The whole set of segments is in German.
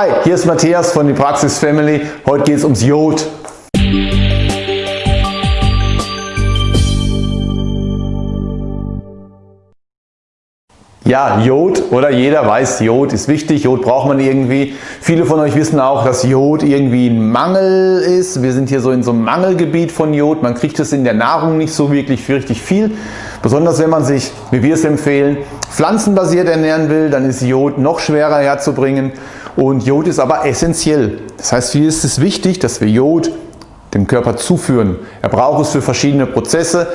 Hi, hier ist Matthias von die Praxis Family. Heute geht es ums Jod. Ja, Jod oder jeder weiß, Jod ist wichtig, Jod braucht man irgendwie. Viele von euch wissen auch, dass Jod irgendwie ein Mangel ist. Wir sind hier so in so einem Mangelgebiet von Jod. Man kriegt es in der Nahrung nicht so wirklich richtig viel. Besonders wenn man sich, wie wir es empfehlen, pflanzenbasiert ernähren will, dann ist Jod noch schwerer herzubringen. Und Jod ist aber essentiell. Das heißt, hier ist es wichtig, dass wir Jod dem Körper zuführen. Er braucht es für verschiedene Prozesse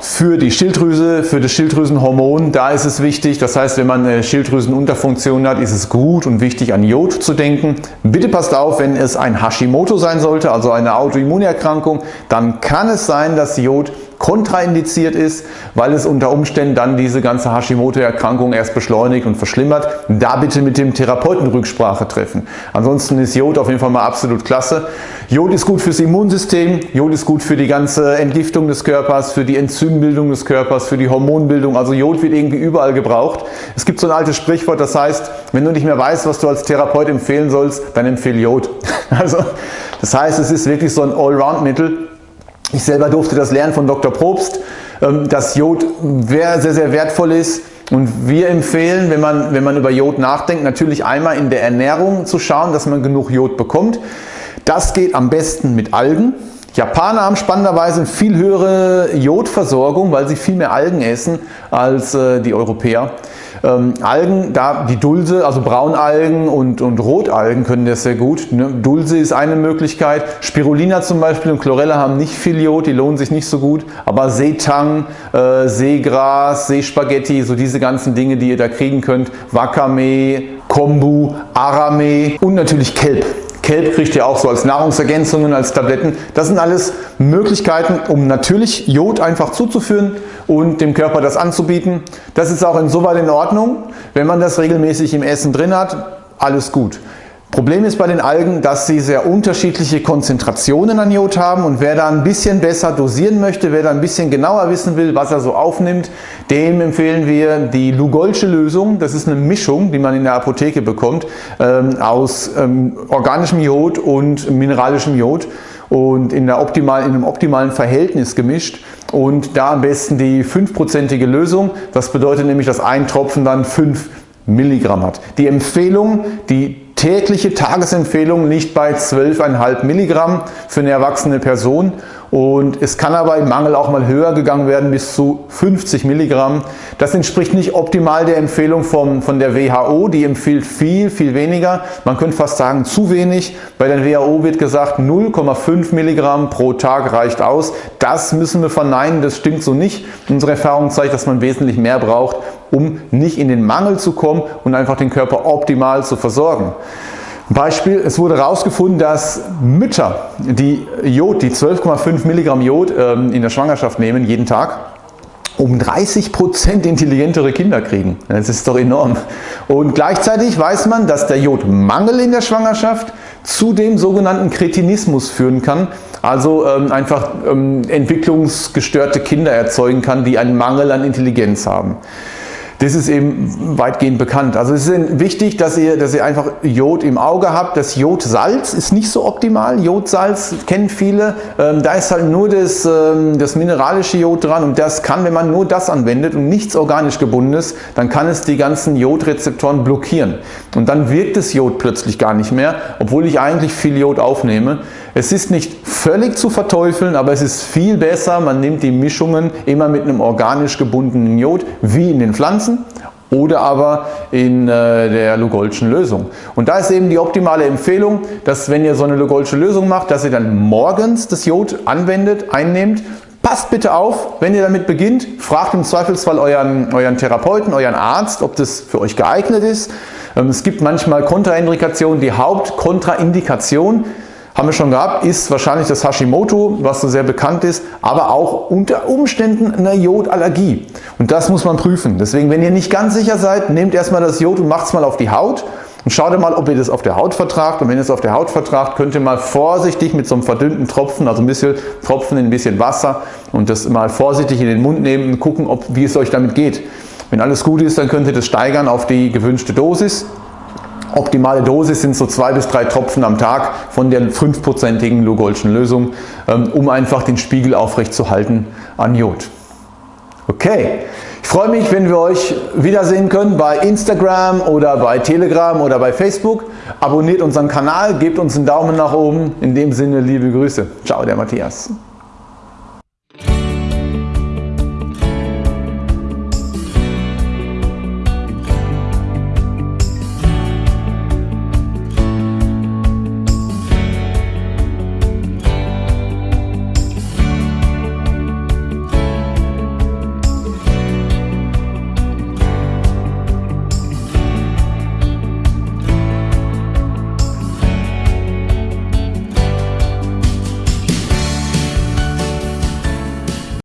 für die Schilddrüse, für das Schilddrüsenhormon, da ist es wichtig, das heißt, wenn man eine Schilddrüsenunterfunktion hat, ist es gut und wichtig an Jod zu denken. Bitte passt auf, wenn es ein Hashimoto sein sollte, also eine Autoimmunerkrankung, dann kann es sein, dass Jod kontraindiziert ist, weil es unter Umständen dann diese ganze Hashimoto-Erkrankung erst beschleunigt und verschlimmert. Da bitte mit dem Therapeuten Rücksprache treffen. Ansonsten ist Jod auf jeden Fall mal absolut klasse. Jod ist gut fürs Immunsystem, Jod ist gut für die ganze Entgiftung des Körpers, für die Enzymbildung des Körpers, für die Hormonbildung. Also Jod wird irgendwie überall gebraucht. Es gibt so ein altes Sprichwort, das heißt, wenn du nicht mehr weißt, was du als Therapeut empfehlen sollst, dann empfehle Jod. Also das heißt, es ist wirklich so ein Allround-Mittel, ich selber durfte das lernen von Dr. Probst, ähm, dass Jod sehr, sehr wertvoll ist. Und wir empfehlen, wenn man, wenn man über Jod nachdenkt, natürlich einmal in der Ernährung zu schauen, dass man genug Jod bekommt. Das geht am besten mit Algen. Japaner haben spannenderweise eine viel höhere Jodversorgung, weil sie viel mehr Algen essen als äh, die Europäer. Ähm, Algen, da die Dulse, also Braunalgen und, und Rotalgen können das sehr gut. Ne? Dulse ist eine Möglichkeit. Spirulina zum Beispiel und Chlorella haben nicht viel Jod, die lohnen sich nicht so gut. Aber Seetang, äh, Seegras, Seespaghetti, so diese ganzen Dinge, die ihr da kriegen könnt. Wakame, Kombu, Arame und natürlich Kelp. Kelp kriegt ihr auch so als Nahrungsergänzungen, als Tabletten. Das sind alles Möglichkeiten, um natürlich Jod einfach zuzuführen und dem Körper das anzubieten. Das ist auch insoweit in Ordnung. Wenn man das regelmäßig im Essen drin hat, alles gut. Problem ist bei den Algen, dass sie sehr unterschiedliche Konzentrationen an Jod haben und wer da ein bisschen besser dosieren möchte, wer da ein bisschen genauer wissen will, was er so aufnimmt, dem empfehlen wir die Lugolsche Lösung. Das ist eine Mischung, die man in der Apotheke bekommt, ähm, aus ähm, organischem Jod und mineralischem Jod und in, der optimal, in einem optimalen Verhältnis gemischt und da am besten die 5%ige Lösung. Das bedeutet nämlich, dass ein Tropfen dann 5 Milligramm hat. Die Empfehlung, die tägliche Tagesempfehlung liegt bei 12,5 Milligramm für eine erwachsene Person und es kann aber im Mangel auch mal höher gegangen werden bis zu 50 Milligramm. Das entspricht nicht optimal der Empfehlung vom, von der WHO, die empfiehlt viel, viel weniger. Man könnte fast sagen zu wenig. Bei der WHO wird gesagt 0,5 Milligramm pro Tag reicht aus. Das müssen wir verneinen, das stimmt so nicht. Unsere Erfahrung zeigt, dass man wesentlich mehr braucht, um nicht in den Mangel zu kommen und einfach den Körper optimal zu versorgen. Beispiel, es wurde herausgefunden, dass Mütter, die Jod, die 12,5 Milligramm Jod ähm, in der Schwangerschaft nehmen, jeden Tag, um 30 Prozent intelligentere Kinder kriegen. Das ist doch enorm. Und gleichzeitig weiß man, dass der Jodmangel in der Schwangerschaft zu dem sogenannten Kretinismus führen kann, also ähm, einfach ähm, entwicklungsgestörte Kinder erzeugen kann, die einen Mangel an Intelligenz haben. Das ist eben weitgehend bekannt. Also es ist wichtig, dass ihr, dass ihr einfach Jod im Auge habt. Das Jodsalz ist nicht so optimal. Jodsalz kennen viele. Ähm, da ist halt nur das, ähm, das mineralische Jod dran und das kann, wenn man nur das anwendet und nichts organisch gebundenes, dann kann es die ganzen Jodrezeptoren blockieren. Und dann wirkt das Jod plötzlich gar nicht mehr, obwohl ich eigentlich viel Jod aufnehme. Es ist nicht völlig zu verteufeln, aber es ist viel besser, man nimmt die Mischungen immer mit einem organisch gebundenen Jod, wie in den Pflanzen oder aber in äh, der Lugolschen Lösung. Und da ist eben die optimale Empfehlung, dass wenn ihr so eine Lugolsche Lösung macht, dass ihr dann morgens das Jod anwendet, einnehmt. Passt bitte auf, wenn ihr damit beginnt, fragt im Zweifelsfall euren, euren Therapeuten, euren Arzt, ob das für euch geeignet ist. Ähm, es gibt manchmal Kontraindikationen. Die Hauptkontraindikation haben wir schon gehabt, ist wahrscheinlich das Hashimoto, was so sehr bekannt ist, aber auch unter Umständen eine Jodallergie. Und das muss man prüfen. Deswegen, wenn ihr nicht ganz sicher seid, nehmt erstmal das Jod und macht es mal auf die Haut und schaut mal, ob ihr das auf der Haut vertragt. Und wenn ihr es auf der Haut vertragt, könnt ihr mal vorsichtig mit so einem verdünnten Tropfen, also ein bisschen Tropfen in ein bisschen Wasser und das mal vorsichtig in den Mund nehmen und gucken, ob, wie es euch damit geht. Wenn alles gut ist, dann könnt ihr das steigern auf die gewünschte Dosis Optimale Dosis sind so zwei bis drei Tropfen am Tag von der 5%igen Lugolschen Lösung, ähm, um einfach den Spiegel aufrecht zu halten an Jod. Okay, ich freue mich, wenn wir euch wiedersehen können bei Instagram oder bei Telegram oder bei Facebook. Abonniert unseren Kanal, gebt uns einen Daumen nach oben. In dem Sinne liebe Grüße. Ciao, der Matthias.